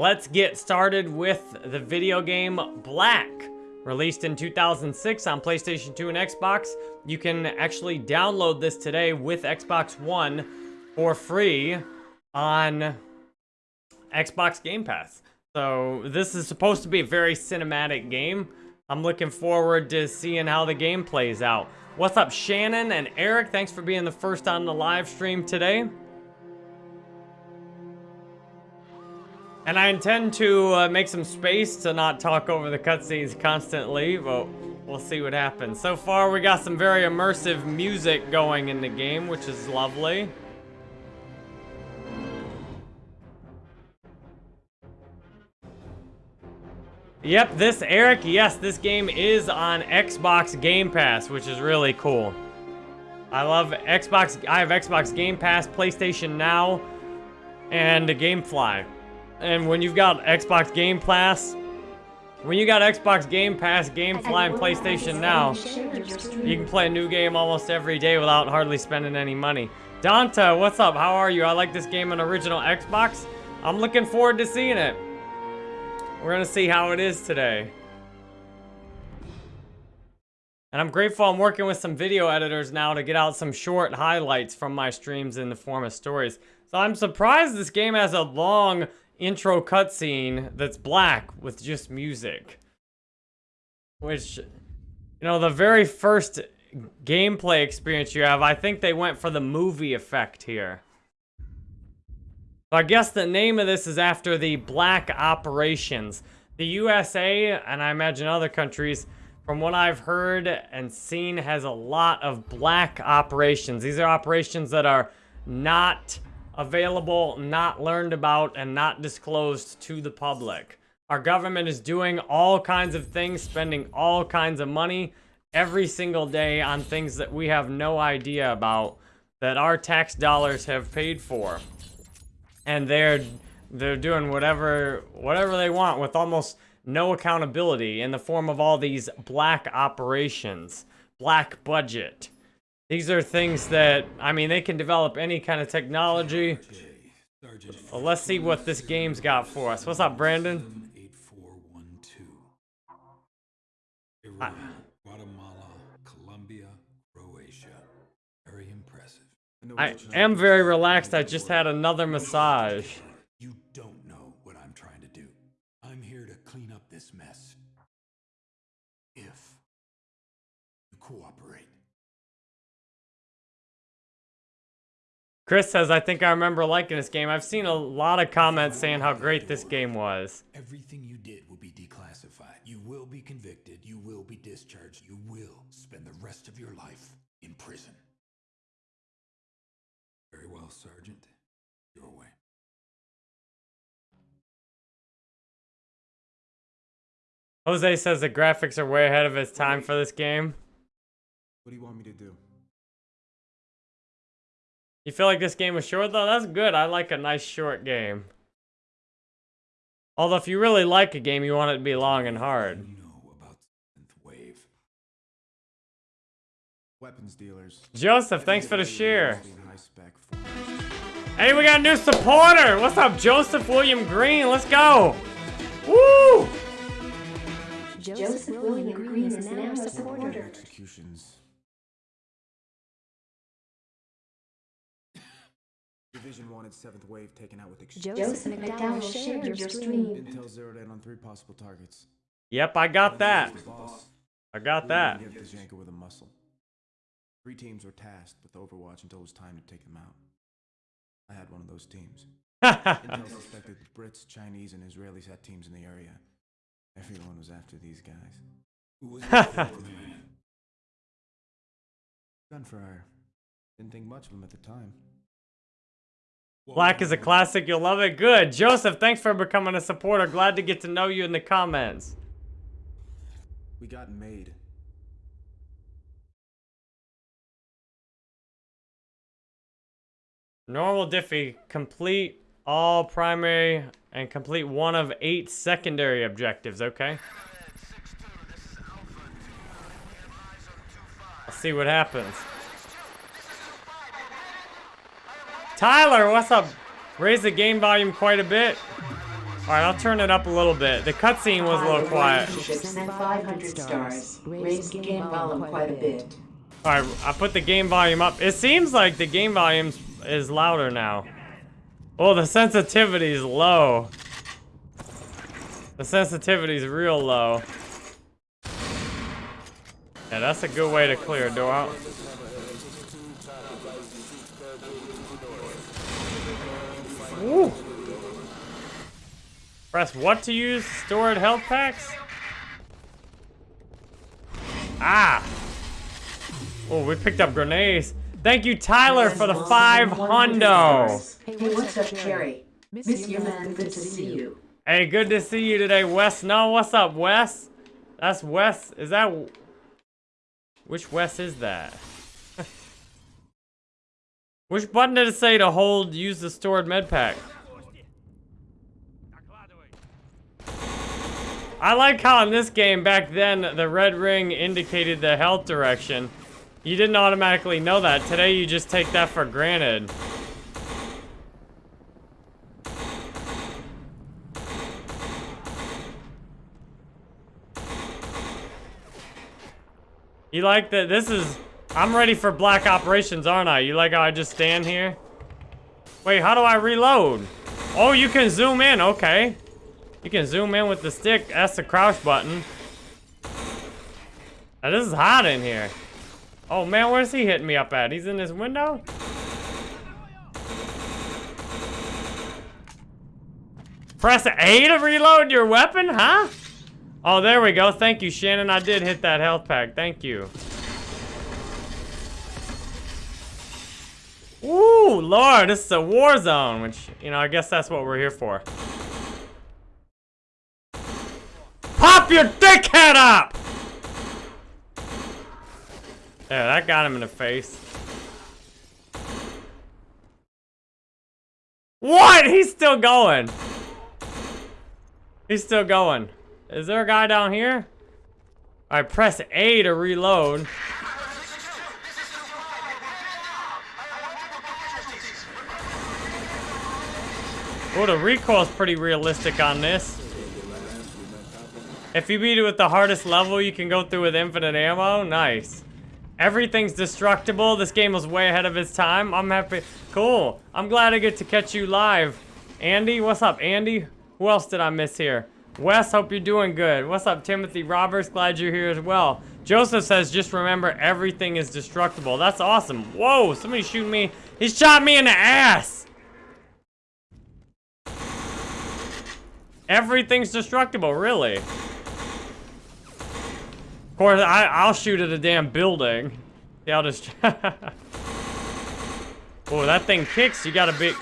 let's get started with the video game Black. Released in 2006 on PlayStation 2 and Xbox, you can actually download this today with Xbox One for free on Xbox Game Pass. So this is supposed to be a very cinematic game. I'm looking forward to seeing how the game plays out. What's up, Shannon and Eric? Thanks for being the first on the live stream today. And I intend to uh, make some space to not talk over the cutscenes constantly, but we'll see what happens. So far, we got some very immersive music going in the game, which is lovely. Yep, this, Eric, yes, this game is on Xbox Game Pass, which is really cool. I love Xbox, I have Xbox Game Pass, PlayStation Now, and Gamefly. And when you've got Xbox Game Pass, when you got Xbox Game Pass, Gamefly, and PlayStation Now, you can play a new game almost every day without hardly spending any money. Donta, what's up? How are you? I like this game on original Xbox. I'm looking forward to seeing it. We're gonna see how it is today. And I'm grateful I'm working with some video editors now to get out some short highlights from my streams in the form of stories. So I'm surprised this game has a long intro cutscene that's black with just music. Which, you know, the very first gameplay experience you have, I think they went for the movie effect here. I guess the name of this is after the black operations. The USA, and I imagine other countries, from what I've heard and seen, has a lot of black operations. These are operations that are not available, not learned about, and not disclosed to the public. Our government is doing all kinds of things, spending all kinds of money every single day on things that we have no idea about, that our tax dollars have paid for and they're they're doing whatever whatever they want with almost no accountability in the form of all these black operations, black budget. These are things that, I mean, they can develop any kind of technology. Well, let's see what this game's got for us. What's up, Brandon? Iran, Guatemala, Colombia, Croatia. Very impressive. I am very relaxed. I just had another massage. Chris says, I think I remember liking this game. I've seen a lot of comments saying how great this game was. Everything you did will be declassified. You will be convicted. You will be discharged. You will spend the rest of your life in prison. Very well, Sergeant. Your way. Jose says the graphics are way ahead of its time for this game. What do you want me to do? You feel like this game was short though? That's good. I like a nice short game. Although if you really like a game, you want it to be long and hard. You know about wave. Weapons dealers. Joseph, thanks for the share. High spec forms. Hey, we got a new supporter. What's up, Joseph William Green? Let's go. Woo! Joseph William Green is now a supporter. Executions. Division wanted seventh wave taken out with exchange. Joseph McDowell shared your stream. Intel zeroed in on three possible targets. Yep, I got that. I got that. Hit Django with a muscle. Three teams were tasked with Overwatch until it was time to take them out. I had one of those teams. Intel suspected the Brits, Chinese, and Israelis had teams in the area. Everyone was after these guys. Who was the fourth man? Gun for hire. Didn't think much of them at the time. Black is a classic. You'll love it. Good. Joseph, thanks for becoming a supporter. Glad to get to know you in the comments. We got made. Normal Diffie, complete all primary and complete one of eight secondary objectives, okay? Let's see what happens. Tyler, what's up? Raise the game volume quite a bit. Alright, I'll turn it up a little bit. The cutscene was a little quiet. And 500 stars. Raised game volume quite a bit. Alright, I put the game volume up. It seems like the game volume is louder now. Oh, the sensitivity is low. The sensitivity is real low. Yeah, that's a good way to clear a door out. Woo. Press what to use? Stored health packs? Ah! Oh, we picked up grenades. Thank you, Tyler, for the five hundo. Hey, what's up, Cherry? Miss you, man. Good to see you. Hey, good to see you today, Wes. No, what's up, Wes? That's Wes. Is that... Which Wes is that? Which button did it say to hold, use the stored med pack? I like how in this game, back then, the red ring indicated the health direction. You didn't automatically know that. Today, you just take that for granted. You like that? This is... I'm ready for black operations, aren't I? You like how I just stand here? Wait, how do I reload? Oh, you can zoom in. Okay. You can zoom in with the stick. That's the crouch button. Now, this is hot in here. Oh, man, where's he hitting me up at? He's in this window? Press A to reload your weapon, huh? Oh, there we go. Thank you, Shannon. I did hit that health pack. Thank you. Ooh, Lord, this is a war zone, which, you know, I guess that's what we're here for. Pop your dickhead up! There, that got him in the face. What? He's still going. He's still going. Is there a guy down here? I press A to reload. Oh, the recoil's pretty realistic on this. If you beat it with the hardest level, you can go through with infinite ammo. Nice. Everything's destructible. This game was way ahead of its time. I'm happy. Cool. I'm glad I get to catch you live. Andy, what's up, Andy? Who else did I miss here? Wes, hope you're doing good. What's up, Timothy Roberts? Glad you're here as well. Joseph says, just remember, everything is destructible. That's awesome. Whoa, somebody shooting me. He shot me in the ass. Everything's destructible, really. Of course, I, I'll shoot at a damn building. Yeah, I'll just... oh, that thing kicks. You gotta be...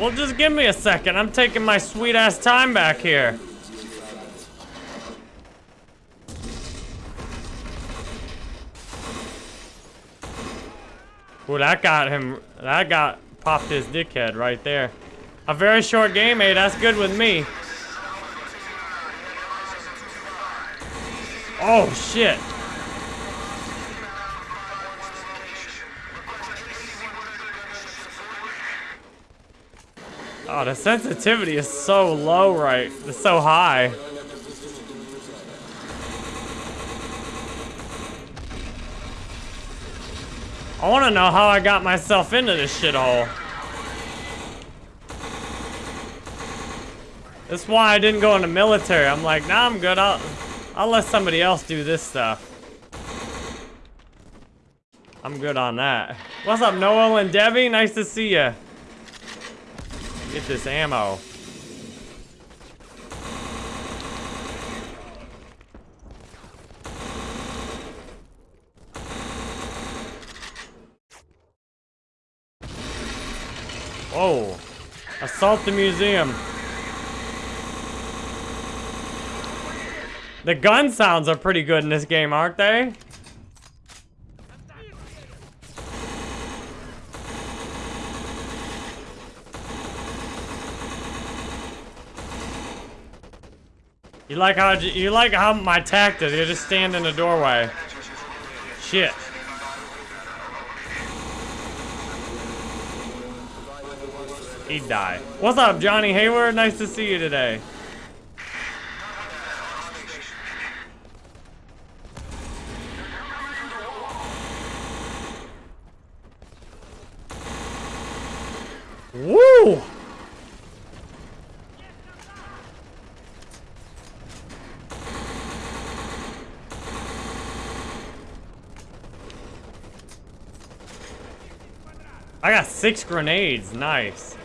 Well, just give me a second. I'm taking my sweet-ass time back here. That got him... That got... Popped his dickhead right there. A very short game, eh? That's good with me. Oh, shit. Oh, the sensitivity is so low, right? It's so high. I want to know how I got myself into this shithole. That's why I didn't go in the military. I'm like, nah, I'm good. I'll, I'll let somebody else do this stuff. I'm good on that. What's up, Noel and Debbie? Nice to see you. Get this ammo. Whoa. Assault the museum. The gun sounds are pretty good in this game, aren't they? You like how you like how my tactic? You just stand in the doorway. Shit. He'd die. What's up, Johnny Hayward? Nice to see you today. Woo! I got six grenades. Nice.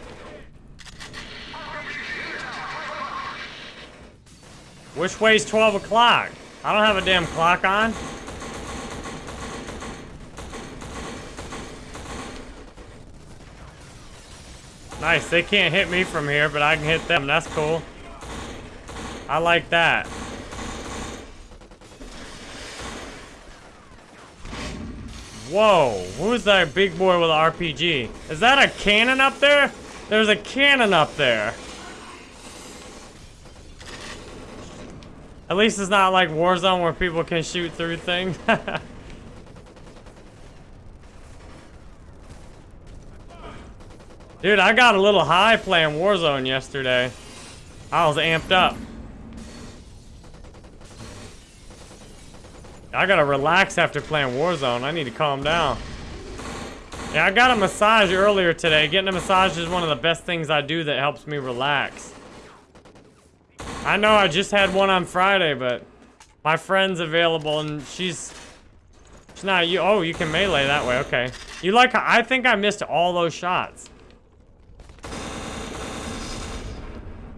Which way's 12 o'clock? I don't have a damn clock on. Nice, they can't hit me from here, but I can hit them. That's cool. I like that. Whoa, who's that big boy with an RPG? Is that a cannon up there? There's a cannon up there. At least it's not like Warzone where people can shoot through things. Dude, I got a little high playing Warzone yesterday. I was amped up. I gotta relax after playing Warzone. I need to calm down. Yeah, I got a massage earlier today. Getting a massage is one of the best things I do that helps me relax. I know I just had one on Friday, but my friend's available and she's... She's not you. Oh, you can melee that way. Okay. You like... I think I missed all those shots.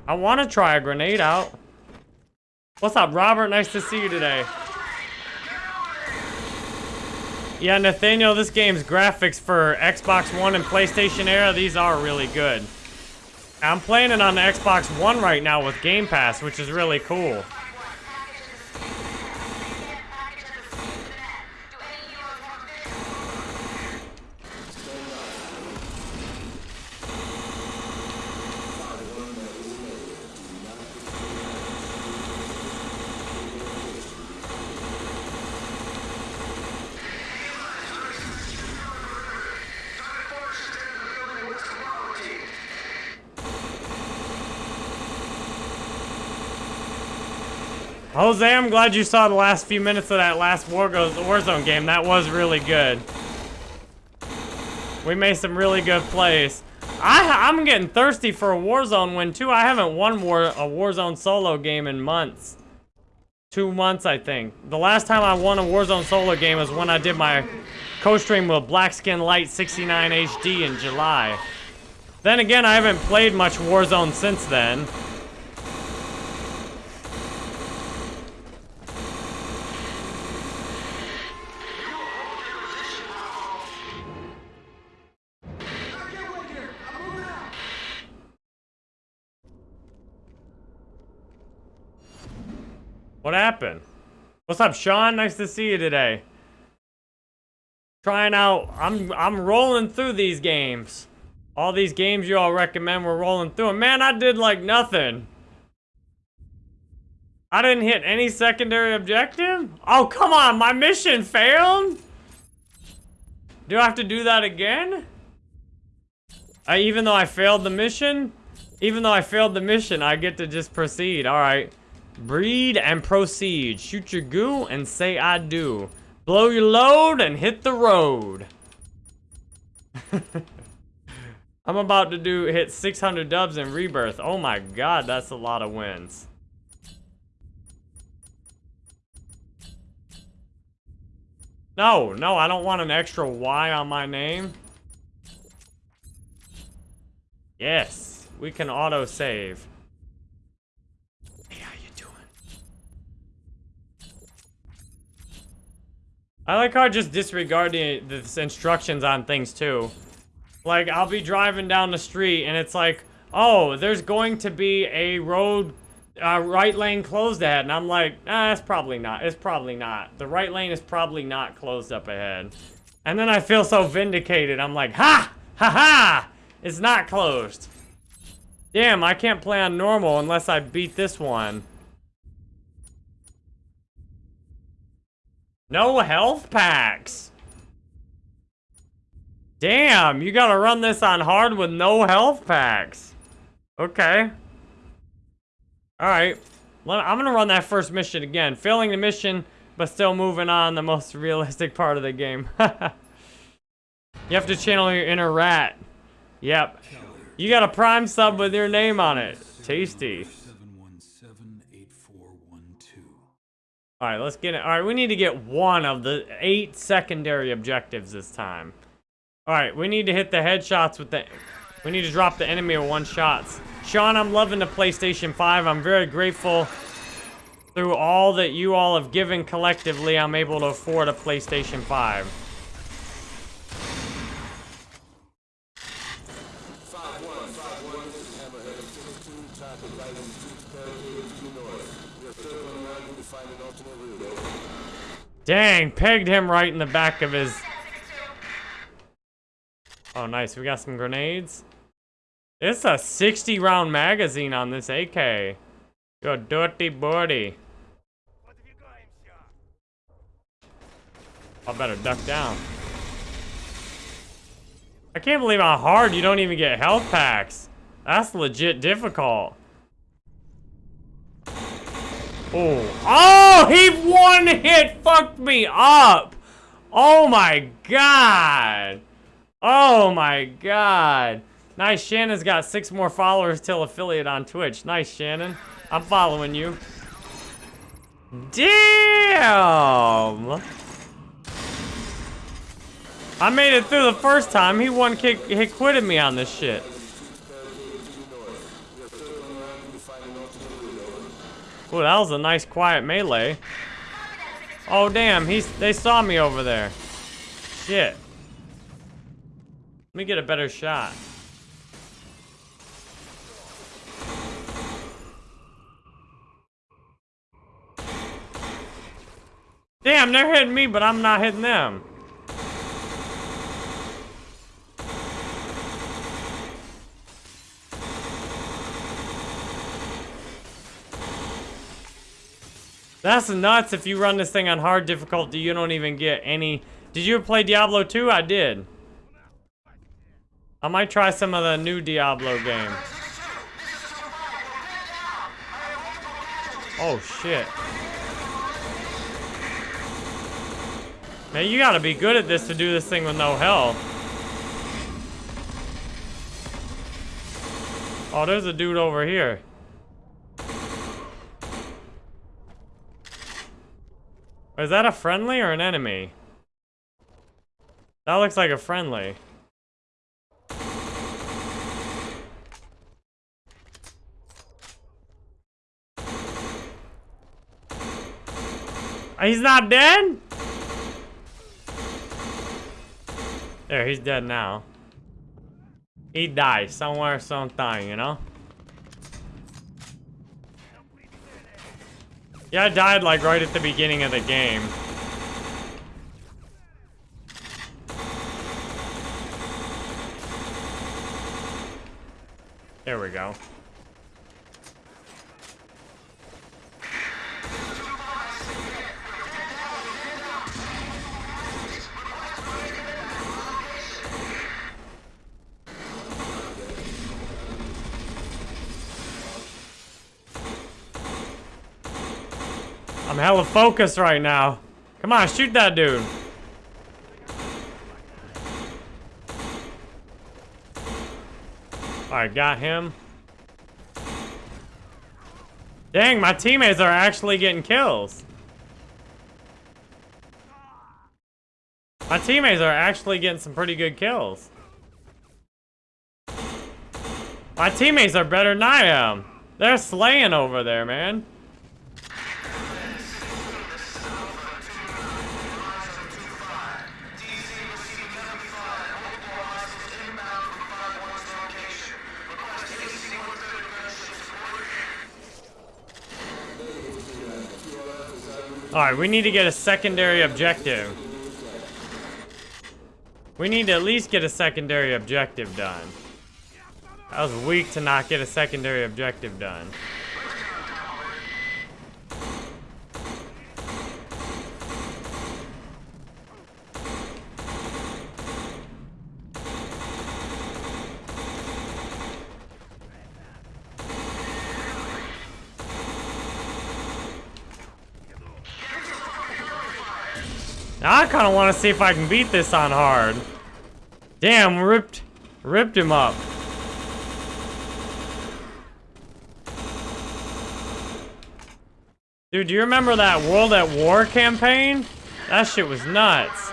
I want to try a grenade out. What's up, Robert? Nice to see you today. Yeah, Nathaniel, this game's graphics for Xbox One and PlayStation era, these are really good. I'm playing it on the Xbox One right now with Game Pass, which is really cool. Jose, I'm glad you saw the last few minutes of that last War Goes Warzone game. That was really good. We made some really good plays. I, I'm getting thirsty for a Warzone win, too. I haven't won war, a Warzone solo game in months. Two months, I think. The last time I won a Warzone solo game was when I did my co-stream with Blackskin Light 69 HD in July. Then again, I haven't played much Warzone since then. What happened? What's up, Sean? Nice to see you today. Trying out, I'm I'm rolling through these games. All these games you all recommend, we're rolling through them. Man, I did like nothing. I didn't hit any secondary objective? Oh, come on, my mission failed? Do I have to do that again? I, even though I failed the mission? Even though I failed the mission, I get to just proceed. All right. Breed and proceed. Shoot your goo and say I do. Blow your load and hit the road. I'm about to do hit 600 dubs in Rebirth. Oh my god, that's a lot of wins. No, no, I don't want an extra Y on my name. Yes, we can auto I like how I just disregard the, instructions on things too. Like, I'll be driving down the street and it's like, oh, there's going to be a road, uh, right lane closed ahead. And I'm like, ah, it's probably not. It's probably not. The right lane is probably not closed up ahead. And then I feel so vindicated. I'm like, ha! Ha ha! It's not closed. Damn, I can't play on normal unless I beat this one. No health packs. Damn, you gotta run this on hard with no health packs. Okay. Alright. I'm gonna run that first mission again. Failing the mission, but still moving on the most realistic part of the game. you have to channel your inner rat. Yep. You got a prime sub with your name on it. Tasty. Alright, let's get it. Alright, we need to get one of the eight secondary objectives this time. Alright, we need to hit the headshots with the... We need to drop the enemy with one shots. Sean, I'm loving the PlayStation 5. I'm very grateful through all that you all have given collectively, I'm able to afford a PlayStation 5. Dang, pegged him right in the back of his... Oh, nice. We got some grenades. It's a 60 round magazine on this AK. You dirty birdie. I better duck down. I can't believe how hard you don't even get health packs. That's legit difficult. Oh. Oh, he one hit fucked me up. Oh my god. Oh my god. Nice, Shannon's got six more followers till affiliate on Twitch. Nice, Shannon. I'm following you. Damn! I made it through the first time. He one kick, he quitted me on this shit. Ooh, that was a nice quiet melee. Oh damn, he's they saw me over there. Shit. Let me get a better shot. Damn, they're hitting me, but I'm not hitting them. That's nuts if you run this thing on hard difficulty, you don't even get any... Did you play Diablo 2? I did. I might try some of the new Diablo game. Oh, shit. Man, you gotta be good at this to do this thing with no health. Oh, there's a dude over here. Is that a friendly or an enemy? That looks like a friendly. Ah, he's not dead? There, he's dead now. He died somewhere, sometime, you know? Yeah, I died like right at the beginning of the game. There we go. Focused right now. Come on, shoot that dude. Alright, got him. Dang, my teammates are actually getting kills. My teammates are actually getting some pretty good kills. My teammates are better than I am. They're slaying over there, man. Alright, we need to get a secondary objective. We need to at least get a secondary objective done. I was weak to not get a secondary objective done. I kind of want to see if I can beat this on hard. Damn, ripped, ripped him up. Dude, do you remember that World at War campaign? That shit was nuts.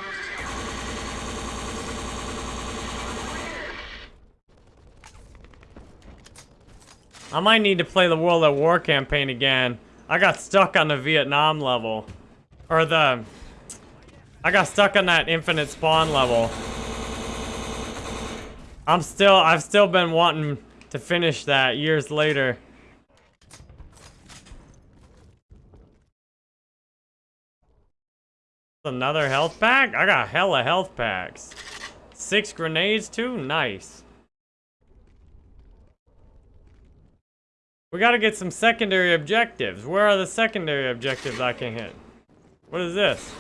I might need to play the World at War campaign again. I got stuck on the Vietnam level. Or the... I got stuck on that infinite spawn level. I'm still... I've still been wanting to finish that years later. Another health pack? I got hella health packs. Six grenades too? Nice. We gotta get some secondary objectives. Where are the secondary objectives I can hit? What is this?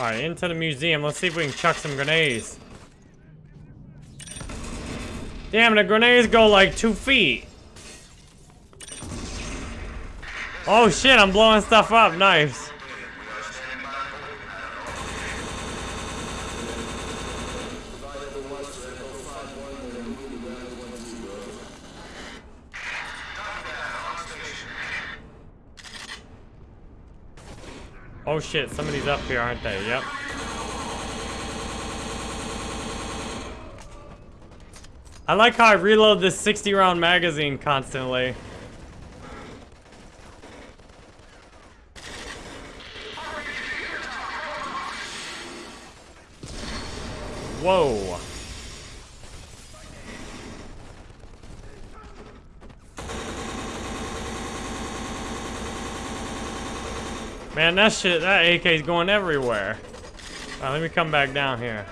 Alright, into the museum. Let's see if we can chuck some grenades. Damn, the grenades go like two feet. Oh shit, I'm blowing stuff up. Nice. Oh shit, somebody's up here, aren't they? Yep. I like how I reload this 60 round magazine constantly. Whoa. Man, that shit, that AK is going everywhere. Alright, let me come back down here.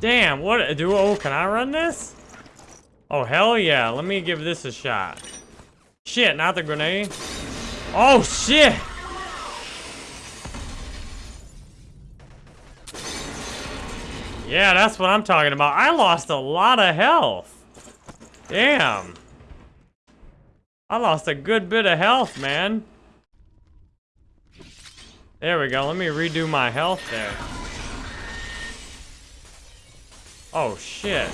Damn, what do oh can I run this? Oh hell yeah, let me give this a shot. Shit, not the grenade. Oh shit! Yeah, that's what I'm talking about. I lost a lot of health. Damn. I lost a good bit of health, man. There we go. Let me redo my health there. Oh, shit.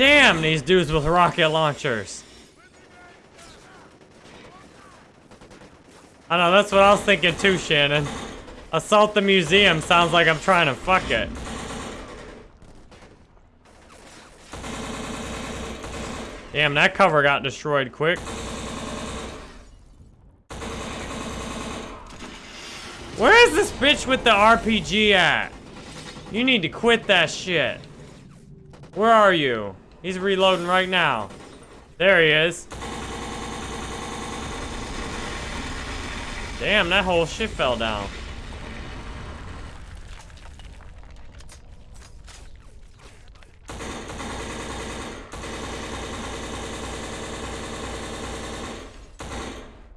Damn, these dudes with rocket launchers. I know, that's what I was thinking too, Shannon. Assault the museum sounds like I'm trying to fuck it. Damn, that cover got destroyed quick. Where is this bitch with the RPG at? You need to quit that shit. Where are you? He's reloading right now. There he is. Damn, that whole shit fell down.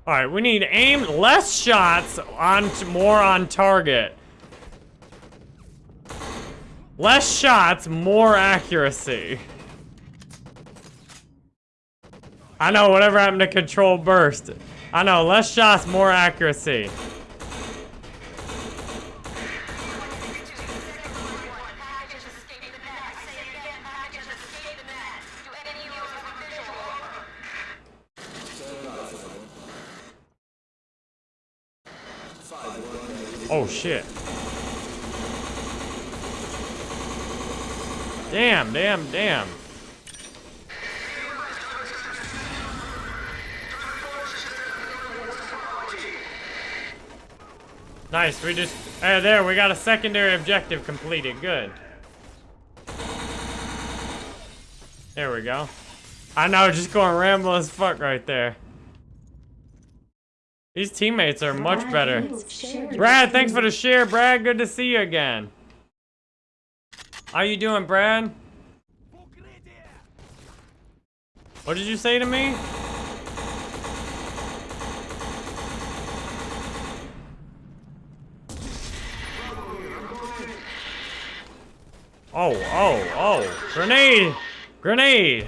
All right, we need aim less shots on more on target. Less shots, more accuracy. I know, whatever happened to control burst. I know, less shots, more accuracy. Oh shit. Damn, damn, damn. Nice, we just... Hey, there, we got a secondary objective completed. Good. There we go. I know, just going Rambo as fuck right there. These teammates are much better. Brad, thanks for the share, Brad. Good to see you again. How you doing, Brad? What did you say to me? Oh, oh, oh. Grenade! Grenade!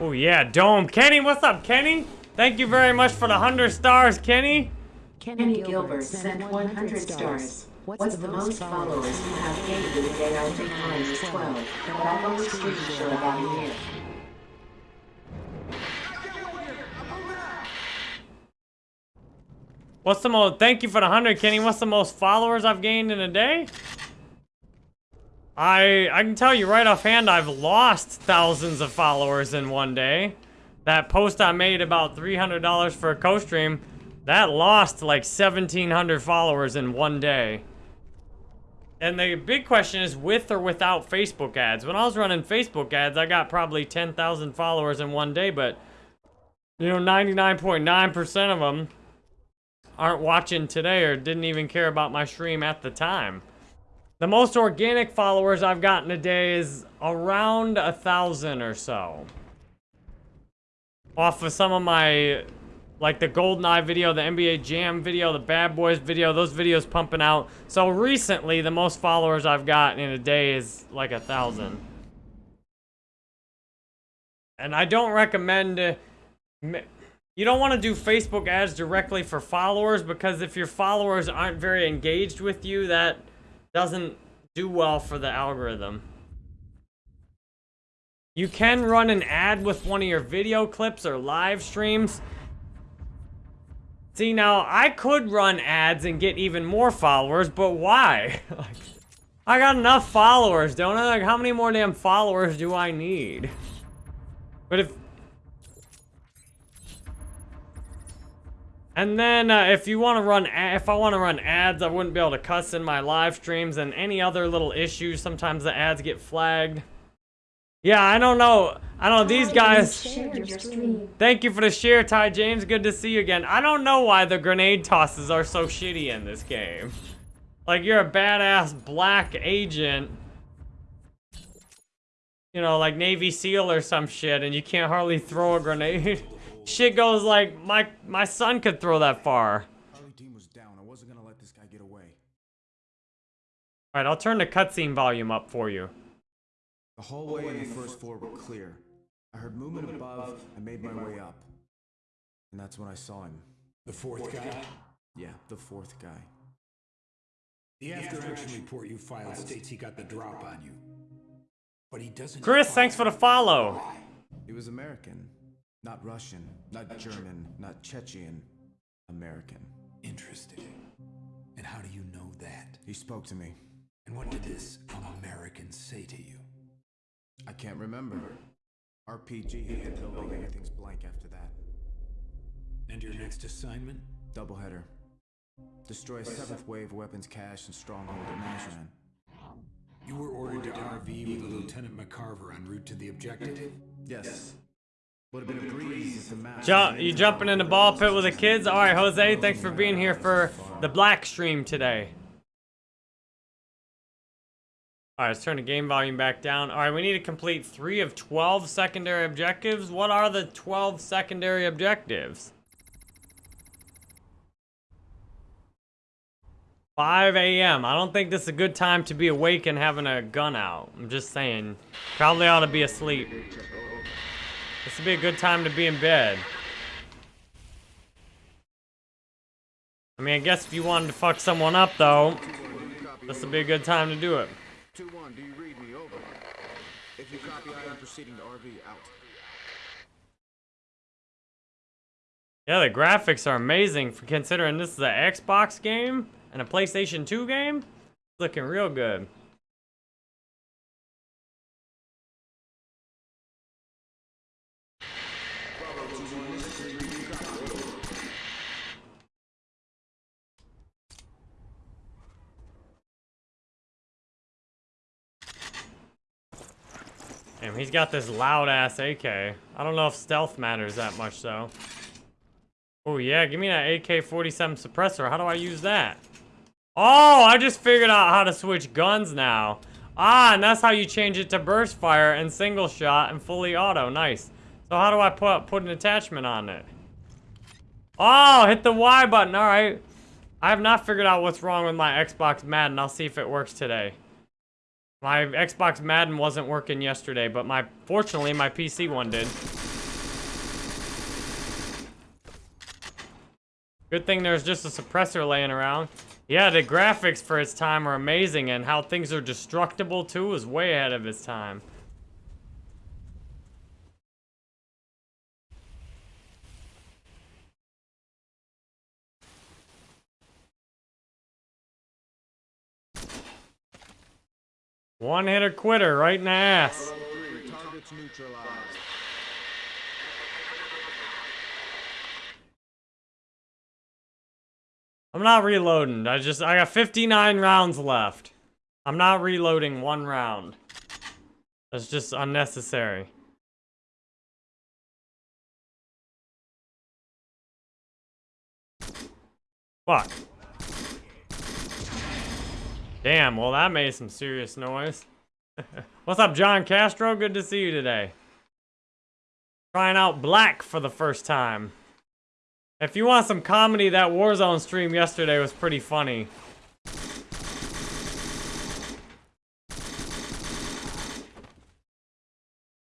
Oh yeah, Dome. Kenny, what's up, Kenny? Thank you very much for the 100 stars, Kenny. Kenny Gilbert sent 100 stars. What's the most followers you have gained in a day after times 12, but I've only streamed for about a year. What's the most, thank you for the 100, Kenny. What's the most followers I've gained in a day? I, I can tell you right offhand, I've lost thousands of followers in one day. That post I made about $300 for a co-stream, that lost like 1,700 followers in one day. And the big question is with or without Facebook ads. When I was running Facebook ads, I got probably 10,000 followers in one day, but you know, 99.9% of them aren't watching today or didn't even care about my stream at the time. The most organic followers I've gotten a day is around a thousand or so. Off of some of my, like the GoldenEye video, the NBA Jam video, the Bad Boys video, those videos pumping out. So recently, the most followers I've gotten in a day is like a thousand. And I don't recommend... You don't want to do Facebook ads directly for followers because if your followers aren't very engaged with you, that doesn't do well for the algorithm. You can run an ad with one of your video clips or live streams. See, now, I could run ads and get even more followers, but why? I got enough followers, don't I? Like, how many more damn followers do I need? But if And then uh, if you want to run, if I want to run ads, I wouldn't be able to cuss in my live streams and any other little issues. Sometimes the ads get flagged. Yeah, I don't know. I don't know. These guys. Thank you for the share, Ty James. Good to see you again. I don't know why the grenade tosses are so shitty in this game. Like, you're a badass black agent. You know, like Navy SEAL or some shit, and you can't hardly throw a grenade. Shit goes like, my my son could throw that far. Team was down. I wasn't gonna let this guy get away. Alright, I'll turn the cutscene volume up for you. The hallway and the first floor were clear. I heard movement above I made my way up. And that's when I saw him. The fourth guy? Yeah, the fourth guy. The after-action report you filed states he got the drop on you. But he doesn't... Chris, thanks for the follow. He was American. Not Russian, not German, not Chechen. American. Interesting. And how do you know that? He spoke to me. And what did this American say to you? I can't remember. RPG hit the building, everything's blank after that. And your next assignment? Doubleheader. Destroy a seventh wave weapons cache and stronghold at Nazran. You were ordered to RV with Lieutenant McCarver en route to the objective? Yes. Would have been a breeze. Jump, you jumping in the ball pit with the kids? All right, Jose, thanks for being here for the black stream today. All right, let's turn the game volume back down. All right, we need to complete three of 12 secondary objectives. What are the 12 secondary objectives? 5 a.m. I don't think this is a good time to be awake and having a gun out. I'm just saying. Probably ought to be asleep. This would be a good time to be in bed. I mean, I guess if you wanted to fuck someone up, though, this would be a good time to do it. 2-1, do you read me? Over. If you copy, I am proceeding to RV out. Yeah, the graphics are amazing for considering this is an Xbox game and a PlayStation 2 game. Looking real good. Damn, he's got this loud-ass AK. I don't know if stealth matters that much, though. Oh, yeah, give me that AK-47 suppressor. How do I use that? Oh, I just figured out how to switch guns now. Ah, and that's how you change it to burst fire and single shot and fully auto. Nice. So how do I put, put an attachment on it? Oh, hit the Y button. All right. I have not figured out what's wrong with my Xbox Madden. I'll see if it works today. My Xbox Madden wasn't working yesterday, but my fortunately my PC one did. Good thing there's just a suppressor laying around. Yeah, the graphics for its time are amazing, and how things are destructible too is way ahead of its time. One hitter quitter right in the ass. I'm not reloading. I just, I got 59 rounds left. I'm not reloading one round. That's just unnecessary. Fuck. Damn, well that made some serious noise. What's up, John Castro? Good to see you today. Trying out black for the first time. If you want some comedy, that Warzone stream yesterday was pretty funny.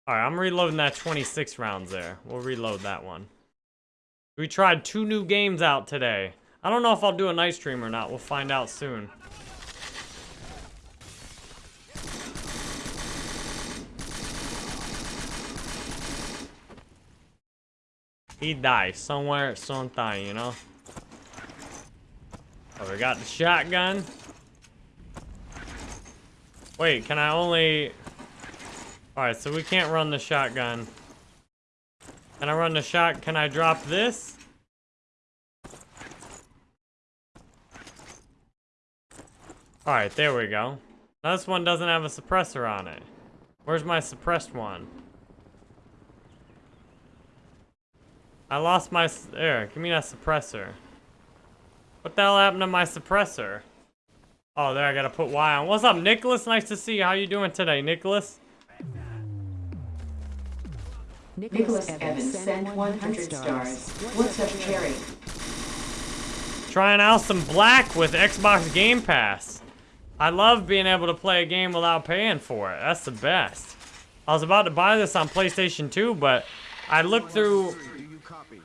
Alright, I'm reloading that 26 rounds there. We'll reload that one. We tried two new games out today. I don't know if I'll do a night stream or not. We'll find out soon. He died somewhere sometime, you know? Oh, we got the shotgun. Wait, can I only... Alright, so we can't run the shotgun. Can I run the shot? Can I drop this? Alright, there we go. Now this one doesn't have a suppressor on it. Where's my suppressed one? I lost my... There, give me that suppressor. What the hell happened to my suppressor? Oh, there, I gotta put Y on. What's up, Nicholas? Nice to see you. How you doing today, Nicholas? Nicholas Evans sent 100 stars. What's up, Cherry? Trying out some black with Xbox Game Pass. I love being able to play a game without paying for it. That's the best. I was about to buy this on PlayStation 2, but I looked through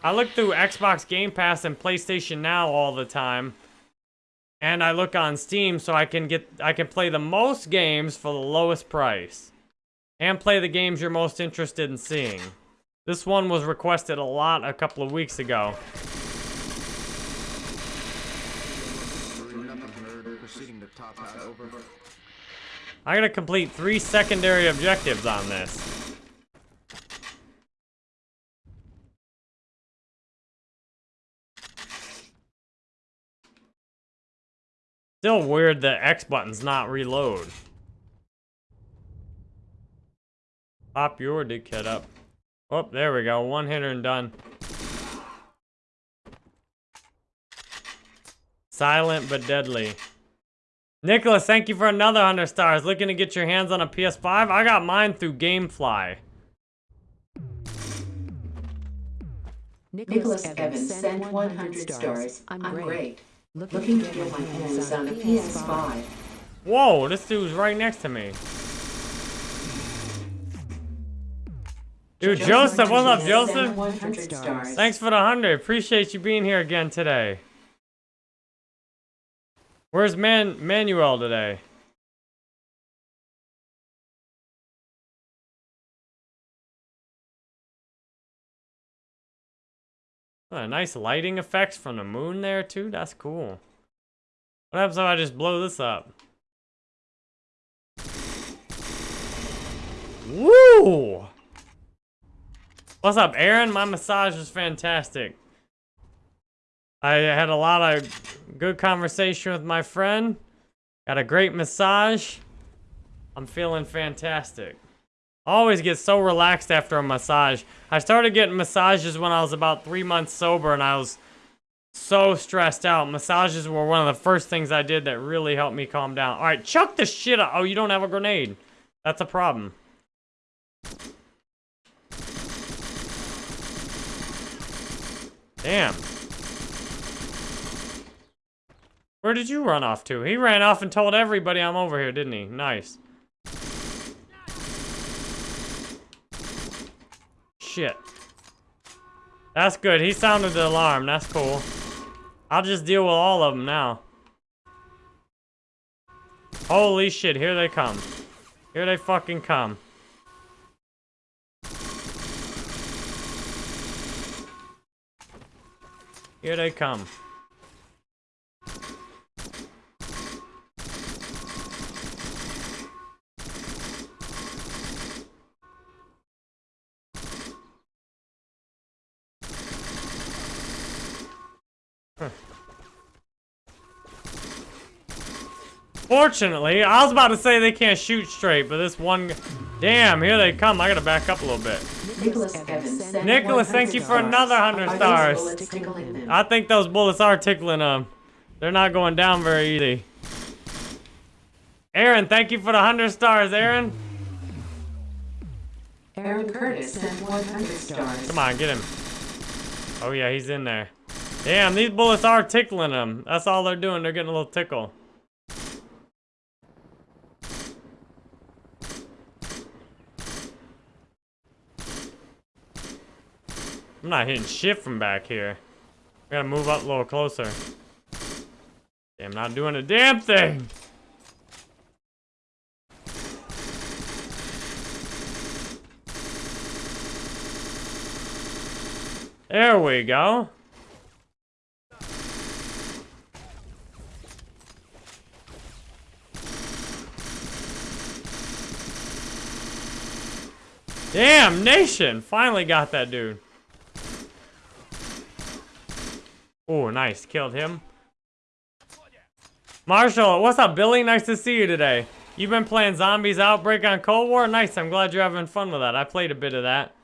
I look through Xbox Game Pass and PlayStation Now all the time. And I look on Steam so I can get I can play the most games for the lowest price. And play the games you're most interested in seeing. This one was requested a lot a couple of weeks ago. I gotta complete three secondary objectives on this. Still weird that X button's not reload. Pop your dickhead up. Oh, there we go. One hitter and done. Silent but deadly. Nicholas, thank you for another 100 stars. Looking to get your hands on a PS5? I got mine through Gamefly. Nicholas Evans sent 100 stars. I'm great. Looking to get my hands on a PS5. Whoa, this dude's right next to me. Dude, Joseph, what's up, Joseph? Thanks for the 100. Appreciate you being here again today. Where's Man Manuel today? Oh, nice lighting effects from the moon there too. That's cool. What happens if I just blow this up? Woo! What's up, Aaron? My massage was fantastic. I had a lot of good conversation with my friend. Got a great massage. I'm feeling fantastic. Always get so relaxed after a massage. I started getting massages when I was about three months sober and I was so stressed out. Massages were one of the first things I did that really helped me calm down. All right, chuck the shit out. Oh, you don't have a grenade. That's a problem. Damn. Where did you run off to? He ran off and told everybody I'm over here, didn't he? Nice. Shit. That's good. He sounded the alarm. That's cool. I'll just deal with all of them now. Holy shit, here they come. Here they fucking come. Here they come. Fortunately, I was about to say they can't shoot straight, but this one... Damn, here they come. I gotta back up a little bit. Nicholas Evans Nicholas, thank you for another 100 stars. bullets tickling them? I think those bullets are tickling them. They're not going down very easy. Aaron, thank you for the 100 stars, Aaron. Aaron Curtis sent 100 stars. Come on, get him. Oh, yeah, he's in there. Damn, these bullets are tickling them. That's all they're doing. They're getting a little tickle. I'm not hitting shit from back here. I gotta move up a little closer. Damn, not doing a damn thing. There we go. Damn, Nation! Finally got that dude. Oh, nice. Killed him. Marshall, what's up, Billy? Nice to see you today. You've been playing Zombies Outbreak on Cold War? Nice. I'm glad you're having fun with that. I played a bit of that.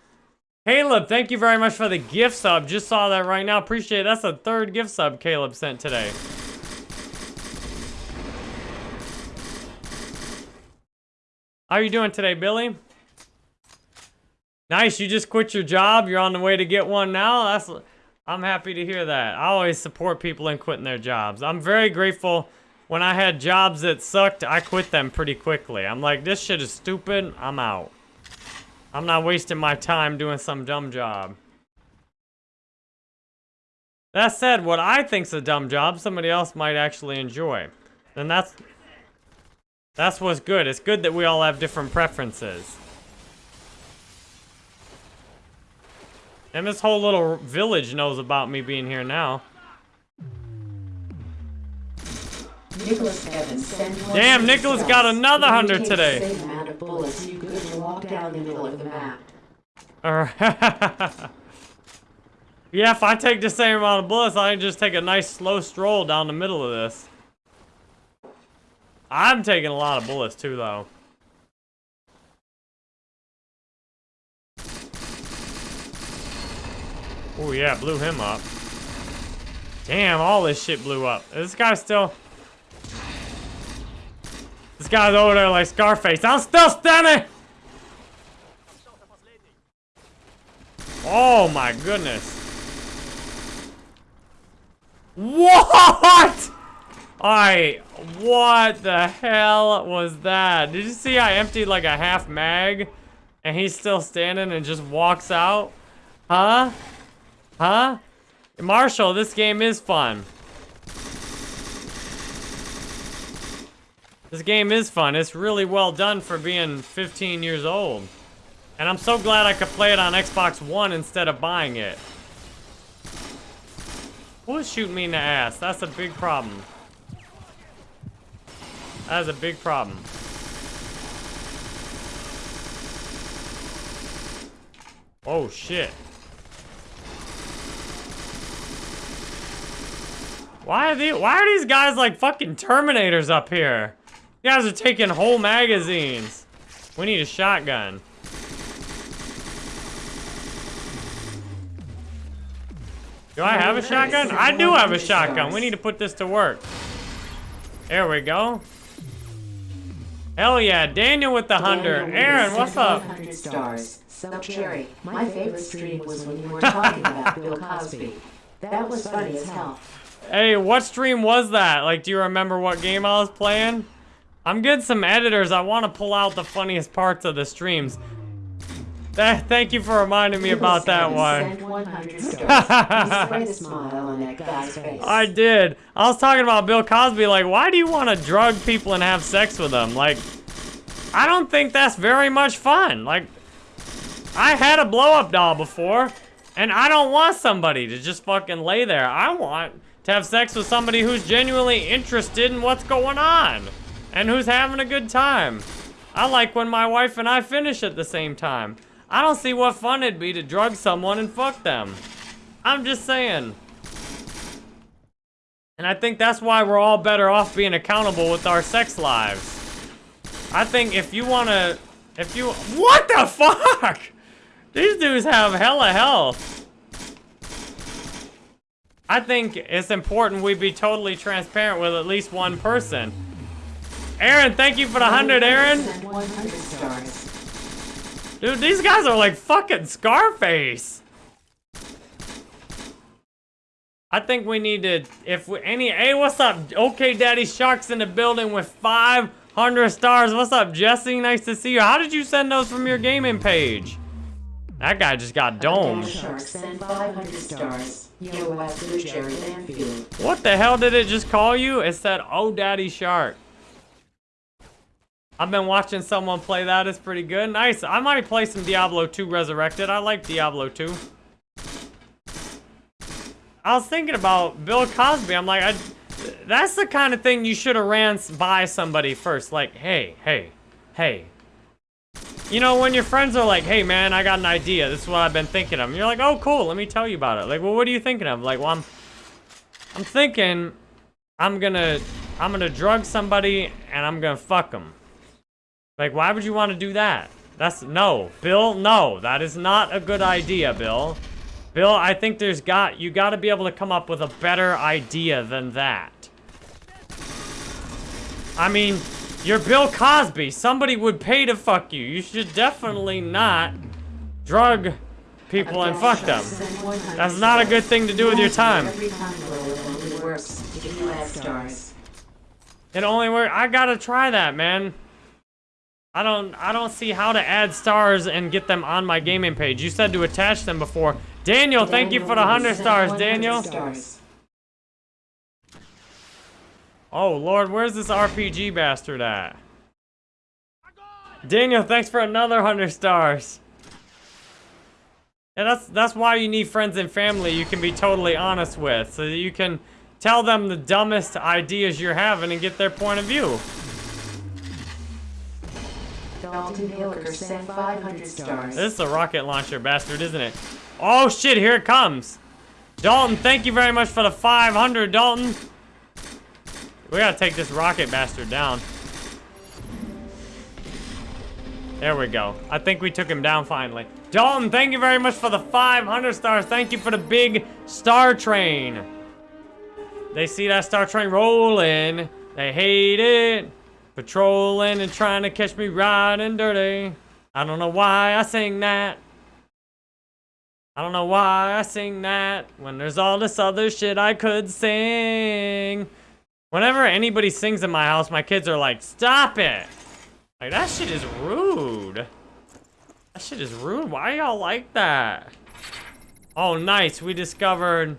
Caleb, thank you very much for the gift sub. Just saw that right now. Appreciate it. That's the third gift sub Caleb sent today. How are you doing today, Billy? Nice, you just quit your job. You're on the way to get one now. That's I'm happy to hear that. I always support people in quitting their jobs. I'm very grateful. When I had jobs that sucked, I quit them pretty quickly. I'm like, this shit is stupid. I'm out. I'm not wasting my time doing some dumb job. That said, what I think's a dumb job, somebody else might actually enjoy. And that's that's what's good. It's good that we all have different preferences. And this whole little village knows about me being here now. Nicholas Evans sent 100 Damn, Nicholas got another If you 100 take today. The same amount of bullets, you could walk down the middle of the map. Alright. yeah, if I take the same amount of bullets, I can just take a nice slow stroll down the middle of this. I'm taking a lot of bullets too, though. Oh yeah, blew him up. Damn, all this shit blew up. This guy's still... This guy's over there like Scarface. I'm still standing! Oh my goodness. What? Alright, what the hell was that? Did you see I emptied like a half mag and he's still standing and just walks out? Huh? Huh? Marshall, this game is fun. This game is fun. It's really well done for being 15 years old. And I'm so glad I could play it on Xbox One instead of buying it. Who's shooting me in the ass? That's a big problem. That is a big problem. Oh, shit. Why are these, why are these guys like fucking Terminators up here? You guys are taking whole magazines. We need a shotgun. Do I have a shotgun? I do have a shotgun. We need to put this to work. There we go. Hell yeah, Daniel with the hunter. Aaron, what's up? Stars. So my favorite stream was when you were talking about Bill Cosby. That was funny as hell. Hey, what stream was that? Like, do you remember what game I was playing? I'm getting some editors. I want to pull out the funniest parts of the streams. Th thank you for reminding me about that one. Sent 100 stars. You sprayed a smile on that guy's face. I did. I was talking about Bill Cosby. Like, why do you want to drug people and have sex with them? Like, I don't think that's very much fun. Like, I had a blow up doll before, and I don't want somebody to just fucking lay there. I want to have sex with somebody who's genuinely interested in what's going on and who's having a good time. I like when my wife and I finish at the same time. I don't see what fun it'd be to drug someone and fuck them. I'm just saying. And I think that's why we're all better off being accountable with our sex lives. I think if you want to, if you, what the fuck? These dudes have hella health. I think it's important we be totally transparent with at least one person. Aaron, thank you for the 100, Aaron. 100 stars. Dude, these guys are like fucking Scarface. I think we need to, if we, any, hey, what's up? Okay, Daddy Shark's in the building with 500 stars. What's up, Jesse? Nice to see you. How did you send those from your gaming page? That guy just got domed. Shark sent 500 stars. Yo, West Blue Jerry Lanfield. What the hell did it just call you? It said, oh, Daddy Shark. I've been watching someone play that. It's pretty good. Nice. I might play some Diablo 2 Resurrected. I like Diablo 2. I was thinking about Bill Cosby. I'm like, I, that's the kind of thing you should have ran by somebody first. Like, hey, hey, hey. You know, when your friends are like, hey, man, I got an idea. This is what I've been thinking of. And you're like, oh, cool. Let me tell you about it. Like, well, what are you thinking of? Like, well, I'm, I'm thinking I'm gonna, I'm gonna drug somebody and I'm gonna fuck them. Like, why would you want to do that? That's, no. Bill, no. That is not a good idea, Bill. Bill, I think there's got, you gotta be able to come up with a better idea than that. I mean, you're Bill Cosby. Somebody would pay to fuck you. You should definitely not drug people and fuck them. That's not a good thing to do with your time. It only works if you add stars. It only work. I gotta try that, man. I don't. I don't see how to add stars and get them on my gaming page. You said to attach them before. Daniel, thank you for the hundred stars, 100 Daniel. Stars. Oh Lord, where's this RPG bastard at? Daniel, thanks for another hundred stars. Yeah, that's that's why you need friends and family you can be totally honest with, so that you can tell them the dumbest ideas you're having and get their point of view. Dalton Hilker sent 500 stars. This is a rocket launcher bastard, isn't it? Oh shit, here it comes. Dalton, thank you very much for the 500, Dalton. We gotta take this rocket bastard down. There we go. I think we took him down finally. Dalton, thank you very much for the 500 stars. Thank you for the big star train. They see that star train rolling. They hate it. Patrolling and trying to catch me riding dirty. I don't know why I sing that. I don't know why I sing that when there's all this other shit I could sing. Whenever anybody sings in my house, my kids are like, stop it. Like, that shit is rude. That shit is rude. Why y'all like that? Oh, nice. We discovered...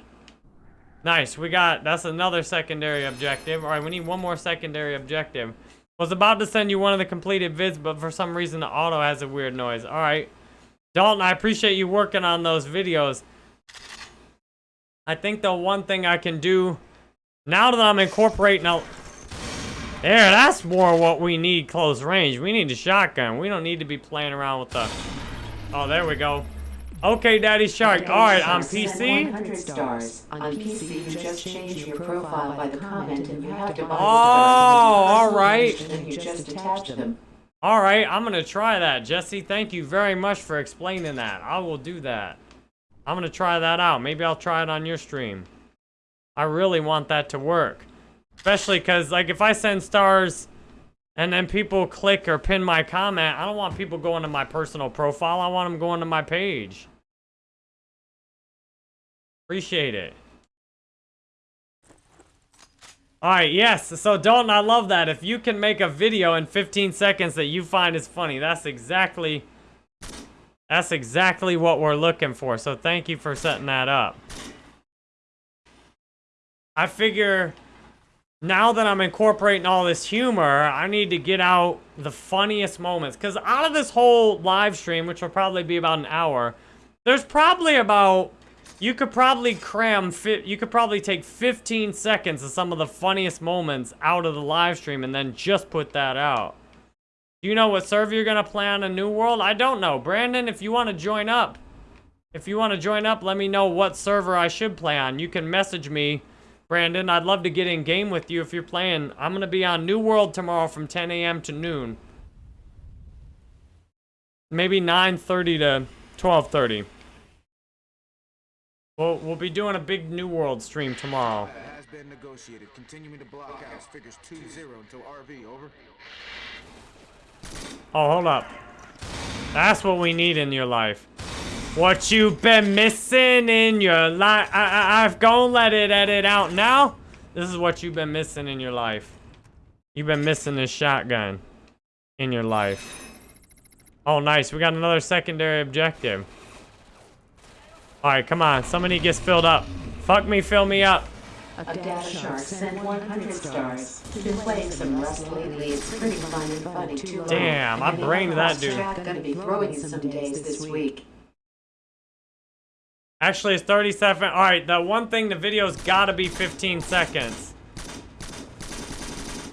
Nice. We got... That's another secondary objective. All right, we need one more secondary objective. Was about to send you one of the completed vids, but for some reason the auto has a weird noise. All right. Dalton, I appreciate you working on those videos. I think the one thing I can do now that I'm incorporating a... There, that's more what we need close range. We need a shotgun. We don't need to be playing around with the... Oh, there we go. Okay, Daddy Shark. All right, on PC. stars. On PC, you just change your profile by the comment and you have to buy Oh, all right. And you just attach them. All right, I'm gonna try that. Jesse, thank you very much for explaining that. I will do that. I'm gonna try that out. Maybe I'll try it on your stream. I really want that to work. Especially because, like, if I send stars and then people click or pin my comment, I don't want people going to my personal profile. I want them going to my page. Appreciate it. Alright, yes. So, Dalton, I love that. If you can make a video in 15 seconds that you find is funny, that's exactly... That's exactly what we're looking for. So, thank you for setting that up. I figure now that I'm incorporating all this humor, I need to get out the funniest moments. Because out of this whole live stream, which will probably be about an hour, there's probably about, you could probably cram, you could probably take 15 seconds of some of the funniest moments out of the live stream and then just put that out. Do you know what server you're going to play on a New World? I don't know. Brandon, if you want to join up, if you want to join up, let me know what server I should play on. You can message me Brandon, I'd love to get in game with you if you're playing. I'm going to be on New World tomorrow from 10 a.m. to noon. Maybe 9.30 to 12.30. We'll, we'll be doing a big New World stream tomorrow. Has been negotiated. Continuing to block out figures 2-0 until RV, over. Oh, hold up. That's what we need in your life. What you been missing in your life? I, I, I've gonna let it edit out now. This is what you've been missing in your life. You've been missing this shotgun in your life. Oh, nice. We got another secondary objective. All right, come on. Somebody gets filled up. Fuck me, fill me up. A Dash Shark sent 100 stars. Been playing some Rust lately. It's pretty fun and funny too. Damn, I brained that dude. Gonna be throwing some days this week. Actually, it's 37. All right, the one thing, the video's got to be 15 seconds.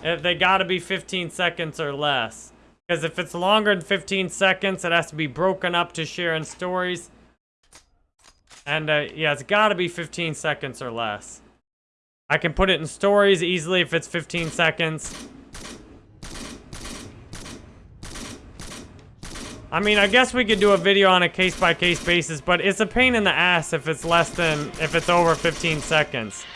If they got to be 15 seconds or less. Because if it's longer than 15 seconds, it has to be broken up to share in stories. And, uh, yeah, it's got to be 15 seconds or less. I can put it in stories easily if it's 15 seconds. I mean, I guess we could do a video on a case-by-case -case basis, but it's a pain in the ass if it's less than, if it's over 15 seconds.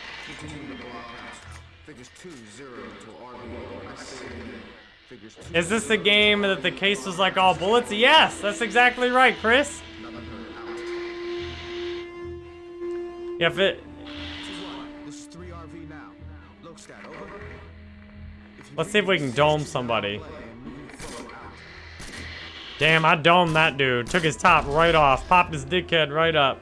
Is this the game that the case was like all bullets? Yes, that's exactly right, Chris. Yeah, if it... Let's see if we can dome somebody. Damn, I domed that dude. Took his top right off. Popped his dickhead right up.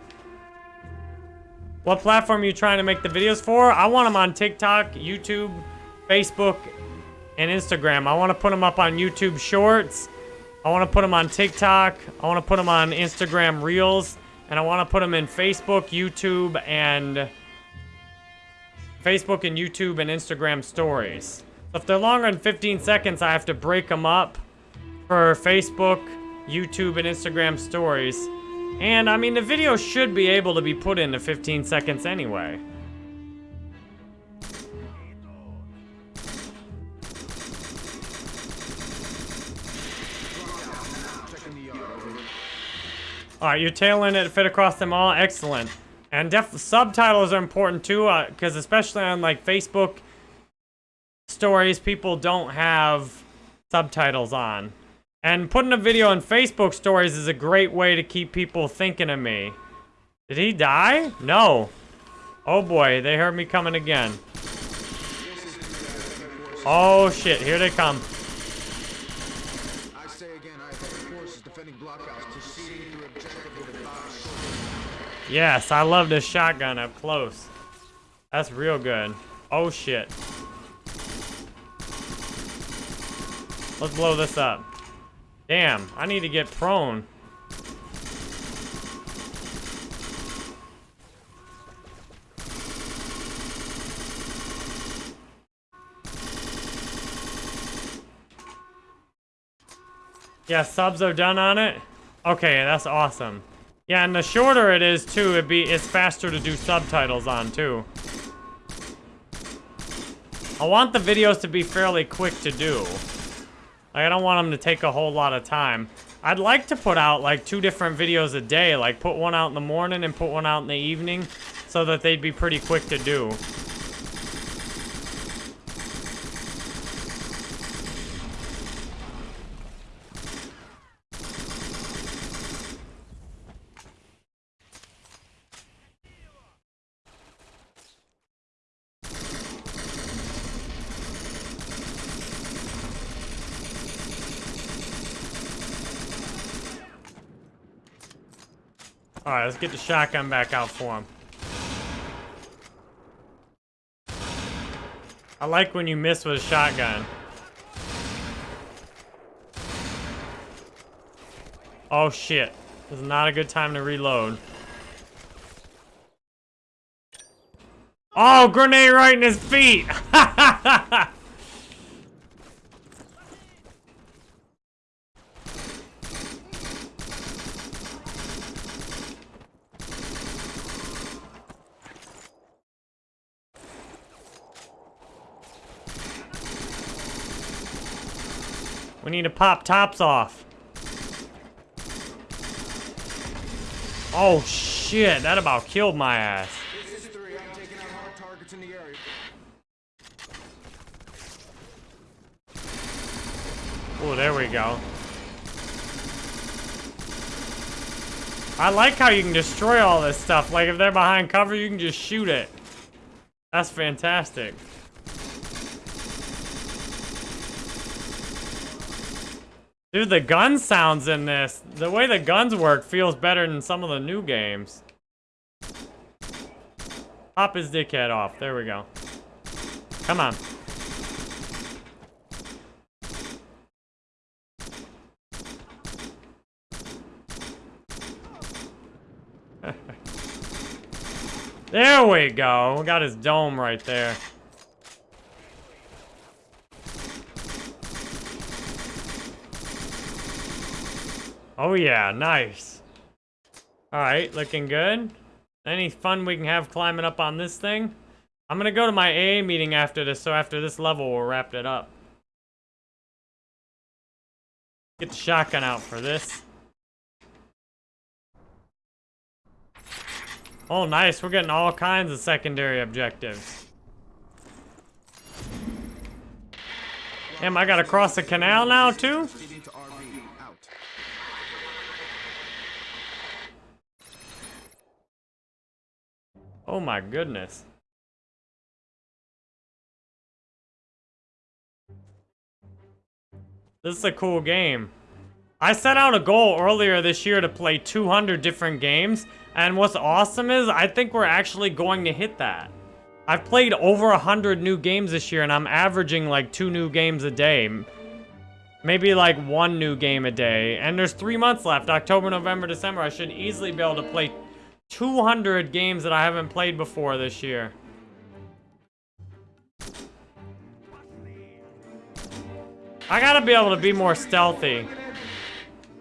What platform are you trying to make the videos for? I want them on TikTok, YouTube, Facebook, and Instagram. I want to put them up on YouTube Shorts. I want to put them on TikTok. I want to put them on Instagram Reels. And I want to put them in Facebook, YouTube, and... Facebook and YouTube and Instagram Stories. If they're longer than 15 seconds, I have to break them up for Facebook, YouTube, and Instagram stories. And, I mean, the video should be able to be put into 15 seconds anyway. Alright, you're tailing it fit across them all. Excellent. And subtitles are important too, because uh, especially on like Facebook stories, people don't have subtitles on. And putting a video on Facebook stories is a great way to keep people thinking of me. Did he die? No. Oh boy, they heard me coming again. Oh shit, here they come. Yes, I love this shotgun up close. That's real good. Oh shit. Let's blow this up. Damn, I need to get prone. Yeah, subs are done on it? Okay, that's awesome. Yeah, and the shorter it is, too, it'd be, it's faster to do subtitles on, too. I want the videos to be fairly quick to do. Like, I don't want them to take a whole lot of time. I'd like to put out like two different videos a day, like put one out in the morning and put one out in the evening so that they'd be pretty quick to do. Alright, let's get the shotgun back out for him. I like when you miss with a shotgun. Oh shit. This is not a good time to reload. Oh, grenade right in his feet! need to pop tops off. Oh shit, that about killed my ass. Oh, there we go. I like how you can destroy all this stuff. Like, if they're behind cover, you can just shoot it. That's fantastic. Dude, the gun sounds in this, the way the guns work feels better than some of the new games. Pop his dickhead off. There we go. Come on. there we go. We got his dome right there. Oh yeah, nice. Alright, looking good. Any fun we can have climbing up on this thing? I'm gonna go to my AA meeting after this, so after this level we'll wrap it up. Get the shotgun out for this. Oh, nice. We're getting all kinds of secondary objectives. Damn, I gotta cross the canal now, too? Proceeding to RV. Out. Oh my goodness. This is a cool game. I set out a goal earlier this year to play 200 different games, and what's awesome is I think we're actually going to hit that. I've played over 100 new games this year, and I'm averaging like two new games a day. Maybe like one new game a day. And there's three months left, October, November, December. I should easily be able to play 200 games that I haven't played before this year. I gotta be able to be more stealthy.